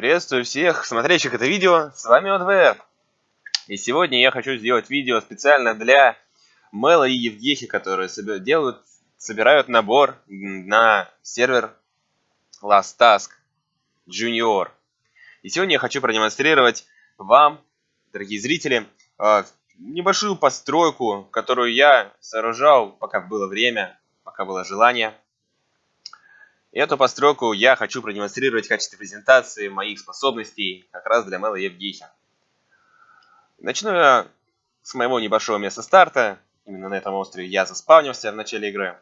Приветствую всех смотрящих это видео, с вами ОДВР. И сегодня я хочу сделать видео специально для Мэла и Евгехи, которые делают, собирают набор на сервер Last Task Junior. И сегодня я хочу продемонстрировать вам, дорогие зрители, а, небольшую постройку, которую я сооружал, пока было время, пока было желание. Эту постройку я хочу продемонстрировать в качестве презентации моих способностей как раз для Мэла Евгейхи. Начну я с моего небольшого места старта. Именно на этом острове я заспавнился в начале игры.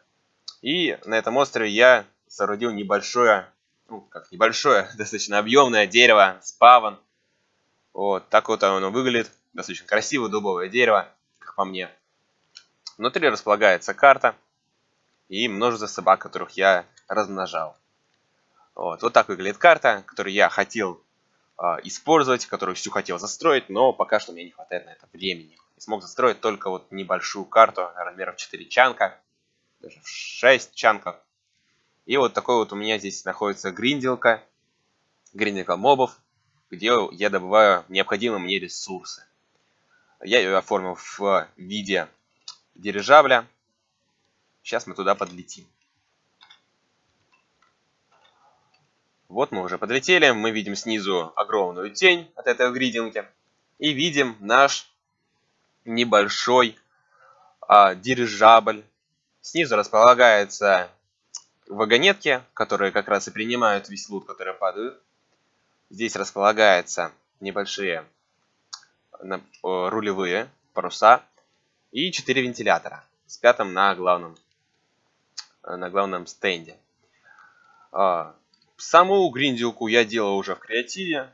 И на этом острове я соорудил небольшое, ну как небольшое, достаточно объемное дерево, спавн. Вот, так вот оно выглядит. Достаточно красивое дубовое дерево, как по мне. Внутри располагается карта и множество собак, которых я размножал. Вот, вот так выглядит карта, которую я хотел э, использовать, которую всю хотел застроить, но пока что мне не хватает на это времени. И смог застроить только вот небольшую карту размером 4 чанка, даже в 6 чанков. И вот такой вот у меня здесь находится гринделка, гринделка мобов, где я добываю необходимые мне ресурсы. Я ее оформил в виде дирижабля. Сейчас мы туда подлетим. Вот мы уже подлетели, мы видим снизу огромную тень от этой гридинги. И видим наш небольшой а, дирижабль. Снизу располагаются вагонетки, которые как раз и принимают весь лут, который падает. Здесь располагаются небольшие рулевые паруса и 4 вентилятора с пятым на главном, на главном стенде. Саму гриндилку я делал уже в креативе,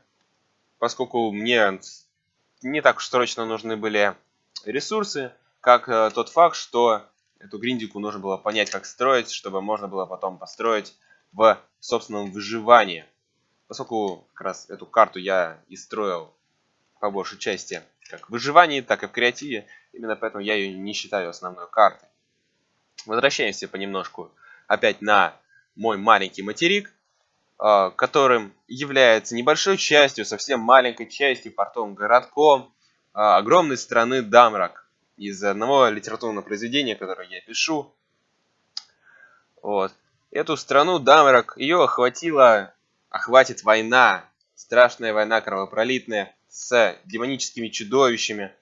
поскольку мне не так уж срочно нужны были ресурсы, как э, тот факт, что эту гриндику нужно было понять, как строить, чтобы можно было потом построить в собственном выживании. Поскольку как раз эту карту я и строил по большей части как в выживании, так и в креативе, именно поэтому я ее не считаю основной картой. Возвращаемся понемножку опять на мой маленький материк. А, которым является небольшой частью, совсем маленькой частью, портовым городком а, огромной страны Дамрак. Из одного литературного произведения, которое я пишу. Вот. Эту страну Дамрак, ее охватила, охватит война, страшная война кровопролитная с демоническими чудовищами,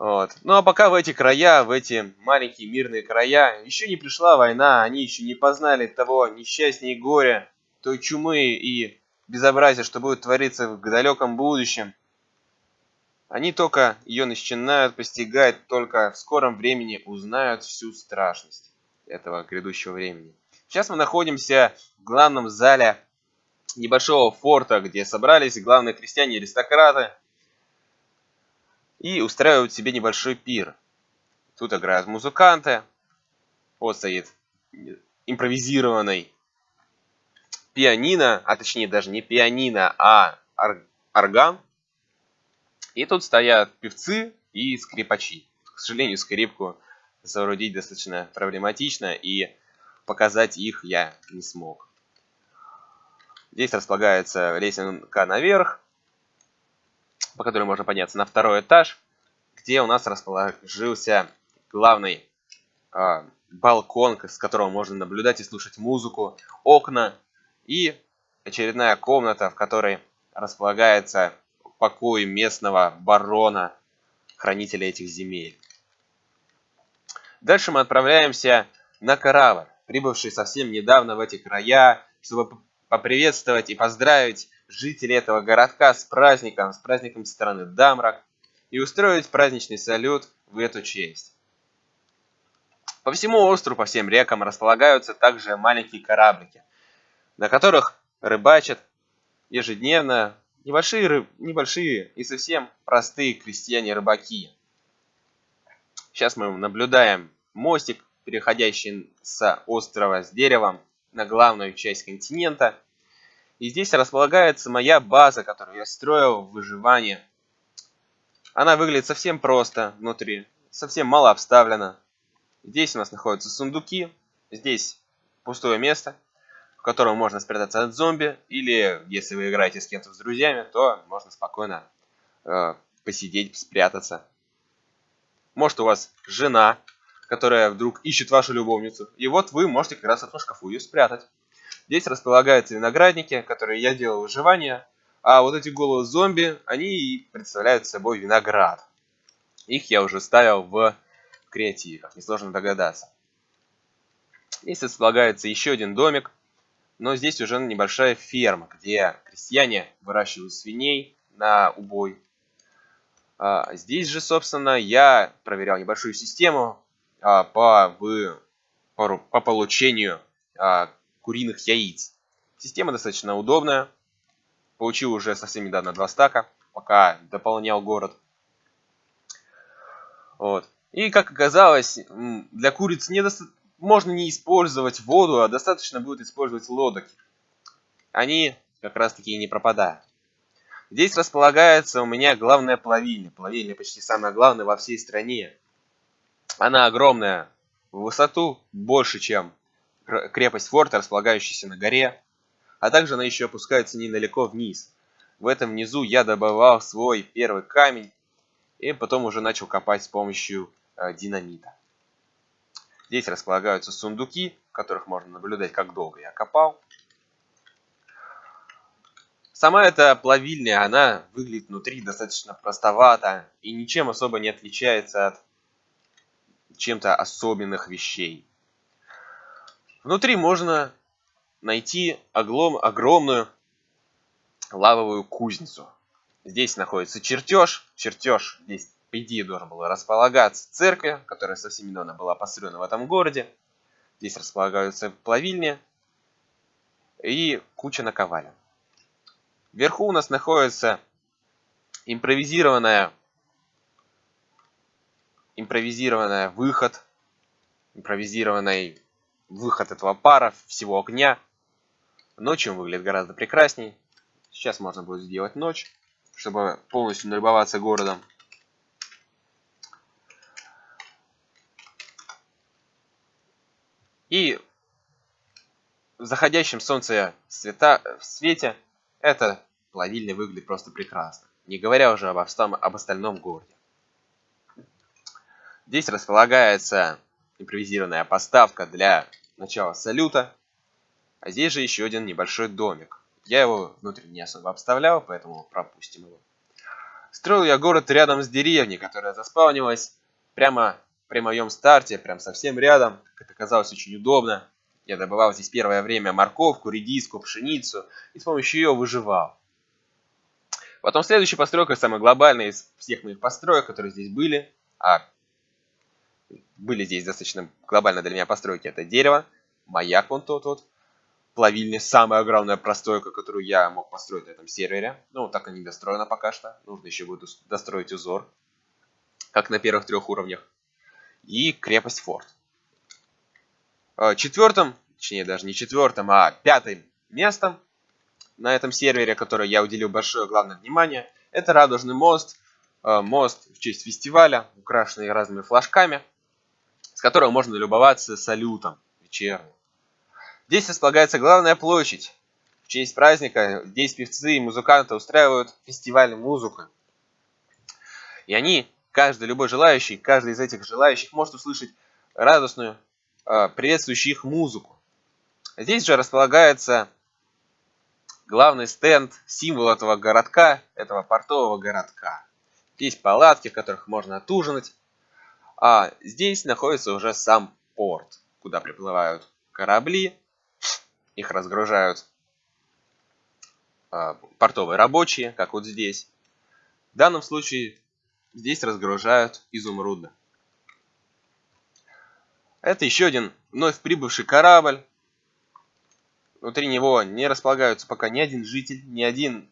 вот. Ну а пока в эти края, в эти маленькие мирные края, еще не пришла война, они еще не познали того несчастья и горя, той чумы и безобразия, что будет твориться в далеком будущем. Они только ее начинают постигать, только в скором времени узнают всю страшность этого грядущего времени. Сейчас мы находимся в главном зале небольшого форта, где собрались главные крестьяне аристократы, и устраивают себе небольшой пир. Тут играют музыканты. Вот стоит импровизированный пианино, а точнее даже не пианино, а орган. И тут стоят певцы и скрипачи. К сожалению, скрипку соорудить достаточно проблематично, и показать их я не смог. Здесь располагается лесенка наверх, по которой можно подняться на второй этаж, где у нас расположился главный э, балкон, с которого можно наблюдать и слушать музыку, окна и очередная комната, в которой располагается покой местного барона, хранителя этих земель. Дальше мы отправляемся на корабль, прибывший совсем недавно в эти края, чтобы поприветствовать и поздравить жителей этого городка с праздником, с праздником страны Дамрак, и устроить праздничный салют в эту честь. По всему острову, по всем рекам располагаются также маленькие кораблики, на которых рыбачат ежедневно небольшие, рыб, небольшие и совсем простые крестьяне-рыбаки. Сейчас мы наблюдаем мостик, переходящий с острова с деревом на главную часть континента – и здесь располагается моя база, которую я строил в выживании. Она выглядит совсем просто внутри, совсем мало обставлена. Здесь у нас находятся сундуки, здесь пустое место. в котором можно спрятаться от зомби, или если вы играете с кем-то с друзьями, то можно спокойно э, посидеть, спрятаться. Может у вас жена, которая вдруг ищет вашу любовницу, и вот вы можете как раз этом шкафу ее спрятать. Здесь располагаются виноградники, которые я делал выживание, а вот эти головы зомби, они представляют собой виноград. Их я уже ставил в креативе, как несложно догадаться. Здесь располагается еще один домик, но здесь уже небольшая ферма, где крестьяне выращивают свиней на убой. А, здесь же, собственно, я проверял небольшую систему а, по, в, по, по получению а, куриных яиц. Система достаточно удобная. Получил уже совсем недавно два стака, пока дополнял город. Вот. И как оказалось, для куриц недоста... можно не использовать воду, а достаточно будет использовать лодок. Они как раз таки и не пропадают. Здесь располагается у меня главная плавильня. Плавильня почти самая главная во всей стране. Она огромная, в высоту больше, чем крепость форта, располагающаяся на горе. А также она еще опускается недалеко вниз. В этом низу я добывал свой первый камень. И потом уже начал копать с помощью э, динамита. Здесь располагаются сундуки, в которых можно наблюдать, как долго я копал. Сама эта плавильня, она выглядит внутри достаточно простовато и ничем особо не отличается от чем-то особенных вещей. Внутри можно найти оглом, огромную лавовую кузницу. Здесь находится чертеж. Чертеж здесь, по идее, должен был располагаться церковь, которая совсем недавно была построена в этом городе. Здесь располагаются плавильни и куча наковален. Вверху у нас находится импровизированная импровизированная выход, импровизированный выход этого пара, всего огня. Ночью он выглядит гораздо прекрасней. Сейчас можно будет сделать ночь, чтобы полностью налюбоваться городом. И в заходящем солнце света, в свете эта плавильня выглядит просто прекрасно, не говоря уже об, об остальном городе. Здесь располагается импровизированная поставка для начала салюта, а здесь же еще один небольшой домик. Я его внутри не особо обставлял, поэтому пропустим его. Строил я город рядом с деревней, которая заспавнилась прямо при моем старте, прям совсем рядом. Это оказалось очень удобно. Я добывал здесь первое время морковку, редиску, пшеницу и с помощью ее выживал. Потом следующая постройка, самая глобальная из всех моих построек, которые здесь были, а были здесь достаточно глобально для меня постройки, это дерево, маяк вон тот вот, плавильня, самая огромная постройка, которую я мог построить на этом сервере. Ну, так и не достроена пока что, нужно еще будет достроить узор, как на первых трех уровнях. И крепость форт. Э, четвертым, точнее даже не четвертым, а пятым местом на этом сервере, которое я уделил большое главное внимание, это Радужный мост. Э, мост в честь фестиваля, украшенный разными флажками, с которого можно любоваться салютом вечерним. Здесь располагается главная площадь. В честь праздника здесь певцы и музыканты устраивают фестиваль музыки. И они, каждый, любой желающий, каждый из этих желающих может услышать радостную Э, приветствующий их музыку. Здесь же располагается главный стенд, символ этого городка, этого портового городка. Здесь палатки, в которых можно отужинать. А здесь находится уже сам порт, куда приплывают корабли, их разгружают э, портовые рабочие, как вот здесь. В данном случае здесь разгружают изумруды. Это еще один вновь прибывший корабль. Внутри него не располагаются пока ни один житель, ни один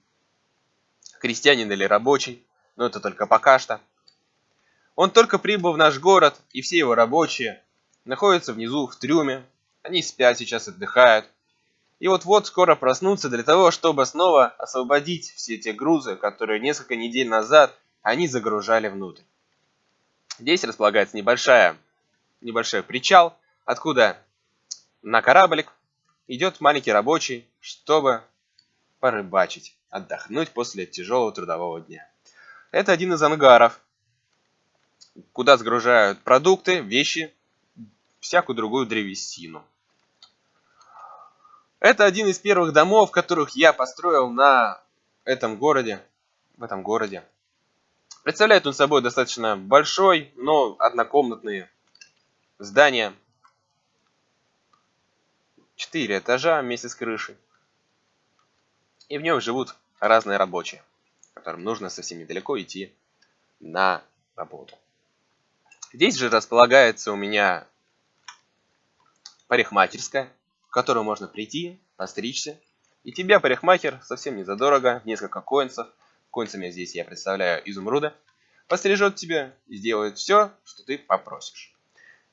крестьянин или рабочий. Но это только пока что. Он только прибыл в наш город, и все его рабочие находятся внизу в трюме. Они спят сейчас, отдыхают. И вот-вот скоро проснутся для того, чтобы снова освободить все те грузы, которые несколько недель назад они загружали внутрь. Здесь располагается небольшая небольшой причал, откуда на кораблик идет маленький рабочий, чтобы порыбачить, отдохнуть после тяжелого трудового дня. Это один из ангаров, куда сгружают продукты, вещи, всякую другую древесину. Это один из первых домов, которых я построил на этом городе, в этом городе. Представляет он собой достаточно большой, но однокомнатные здания. Четыре этажа вместе с крышей. И в нем живут разные рабочие, которым нужно совсем недалеко идти на работу. Здесь же располагается у меня парикмахерская, в которую можно прийти, постричься. И тебя парикмахер совсем не задорого, несколько коинцев, коинцами здесь я представляю изумруда, пострижет тебя и сделает все, что ты попросишь.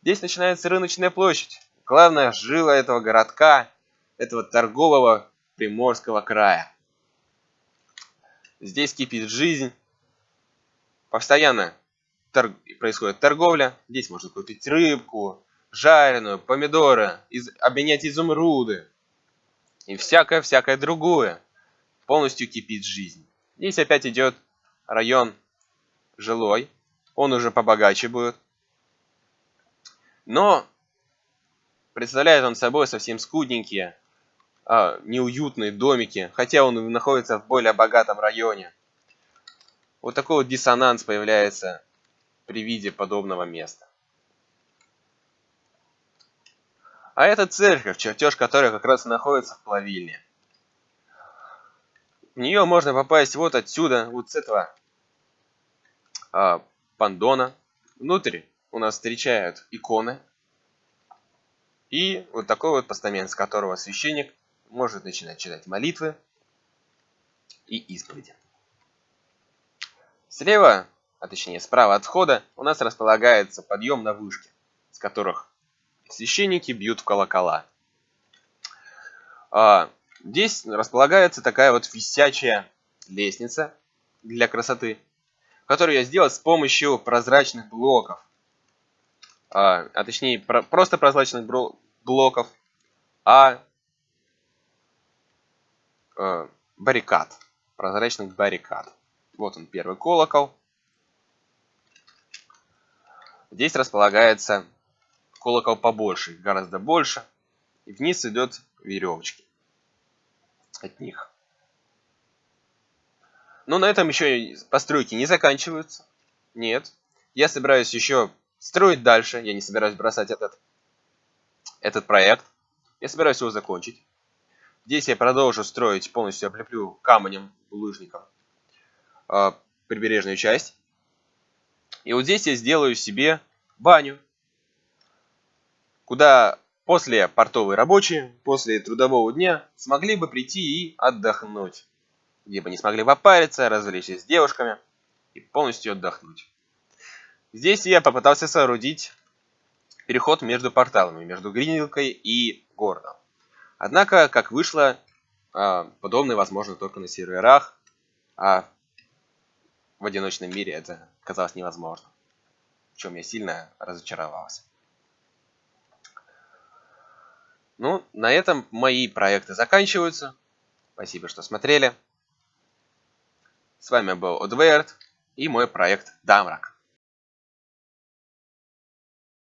Здесь начинается рыночная площадь, главная жила этого городка, этого торгового Приморского края. Здесь кипит жизнь, постоянно торг... происходит торговля. Здесь можно купить рыбку, жареную, помидоры, из... обменять изумруды и всякое-всякое другое. Полностью кипит жизнь. Здесь опять идет район жилой. Он уже побогаче будет. Но представляет он собой совсем скудненькие, а, неуютные домики, хотя он находится в более богатом районе. Вот такой вот диссонанс появляется при виде подобного места. А это церковь, чертеж которой как раз находится в плавильне. В нее можно попасть вот отсюда, вот с этого а, пандона. Внутрь у нас встречают иконы. И вот такой вот постамент, с которого священник может начинать читать молитвы и исповеди. Слева а точнее справа от входа, у нас располагается подъем на вышке, с которых священники бьют в колокола. А, здесь располагается такая вот висячая лестница для красоты, которую я сделал с помощью прозрачных блоков. А, а точнее, про, просто прозрачных блоков, а, а баррикад, прозрачных баррикад. Вот он первый колокол. Здесь располагается колокол побольше, гораздо больше. И вниз идет веревочки от них. Но на этом еще постройки не заканчиваются. Нет. Я собираюсь еще строить дальше. Я не собираюсь бросать этот, этот проект. Я собираюсь его закончить. Здесь я продолжу строить, полностью облеплю камнем, лыжником э, прибережную часть. И вот здесь я сделаю себе баню, куда после портовые рабочие, после трудового дня смогли бы прийти и отдохнуть. Где бы не смогли попариться, развлечься с девушками и полностью отдохнуть. Здесь я попытался соорудить переход между порталами, между Гринвилкой и городом. Однако, как вышло, а, подобное возможно только на серверах, а в одиночном мире это казалось невозможно. В чем я сильно разочаровался. Ну, на этом мои проекты заканчиваются. Спасибо, что смотрели. С вами был Одверт и мой проект Дамрак.